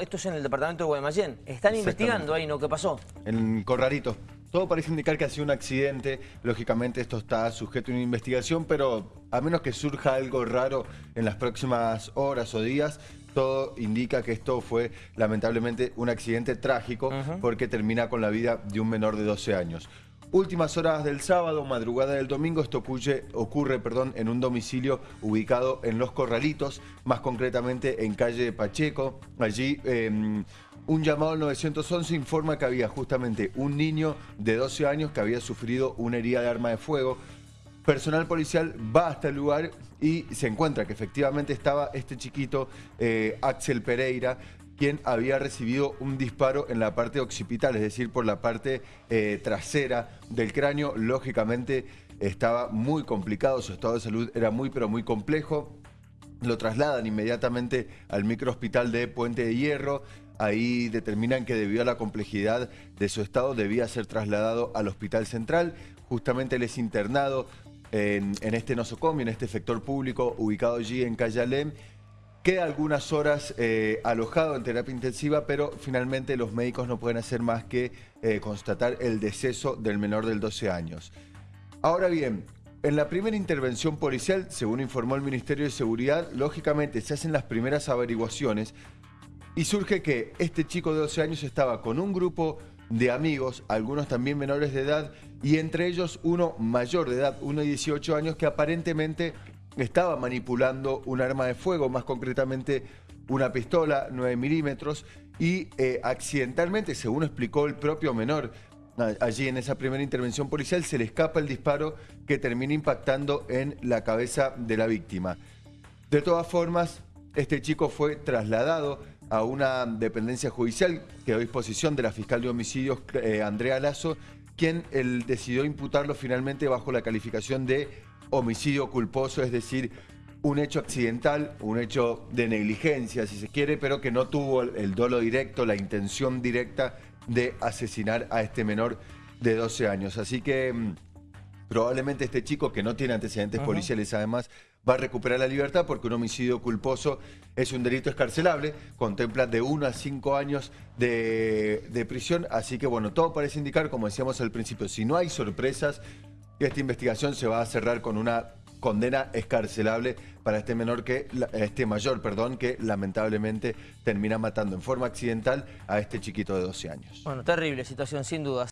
Esto es en el departamento de Guaymallén. ¿Están investigando ahí, no? ¿Qué pasó? En Corralito. Todo parece indicar que ha sido un accidente. Lógicamente esto está sujeto a una investigación, pero a menos que surja algo raro en las próximas horas o días, todo indica que esto fue lamentablemente un accidente trágico porque termina con la vida de un menor de 12 años. Últimas horas del sábado, madrugada del domingo, esto ocurre, perdón, en un domicilio ubicado en Los Corralitos, más concretamente en calle Pacheco. Allí em, un llamado al 911 informa que había justamente un niño de 12 años que había sufrido una herida de arma de fuego. Personal policial va hasta el lugar y se encuentra que efectivamente estaba este chiquito, eh, Axel Pereira, quien había recibido un disparo en la parte occipital, es decir, por la parte eh, trasera del cráneo. Lógicamente estaba muy complicado, su estado de salud era muy pero muy complejo. Lo trasladan inmediatamente al microhospital de Puente de Hierro. Ahí determinan que debido a la complejidad de su estado debía ser trasladado al Hospital Central. Justamente él es internado en, este nosocomio, en este sector público ubicado allí en Cayalem Queda algunas horas eh, alojado en terapia intensiva, pero finalmente los médicos no pueden hacer más que eh, constatar el deceso del menor del 12 años. Ahora bien, en la primera intervención policial, según informó el Ministerio de Seguridad, lógicamente se hacen las primeras averiguaciones y surge que este chico de 12 años estaba con un grupo de amigos, algunos también menores de edad, y entre ellos uno mayor de edad, uno de 18 años, que aparentemente estaba manipulando un arma de fuego, más concretamente una pistola 9 milímetros, y eh, accidentalmente, según explicó el propio menor, allí en esa primera intervención policial, se le escapa el disparo que termina impactando en la cabeza de la víctima. De todas formas, este chico fue trasladado a una dependencia judicial que a disposición de la fiscal de homicidios, eh, Andrea Lazo, quien él decidió imputarlo finalmente bajo la calificación de homicidio culposo, es decir, un hecho accidental, un hecho de negligencia, si se quiere, pero que no tuvo el dolo directo, la intención directa de asesinar a este menor de 12 años. Así que mm, probablemente este chico, que no tiene antecedentes policiales además, va a recuperar la libertad porque un homicidio culposo es un delito escarcelable, contempla de 1 a 5 años de, de prisión, así que bueno, todo parece indicar, como decíamos al principio, si no hay sorpresas, esta investigación se va a cerrar con una condena escarcelable para este menor que este mayor, perdón, que lamentablemente termina matando en forma accidental a este chiquito de 12 años. Bueno, terrible situación sin dudas.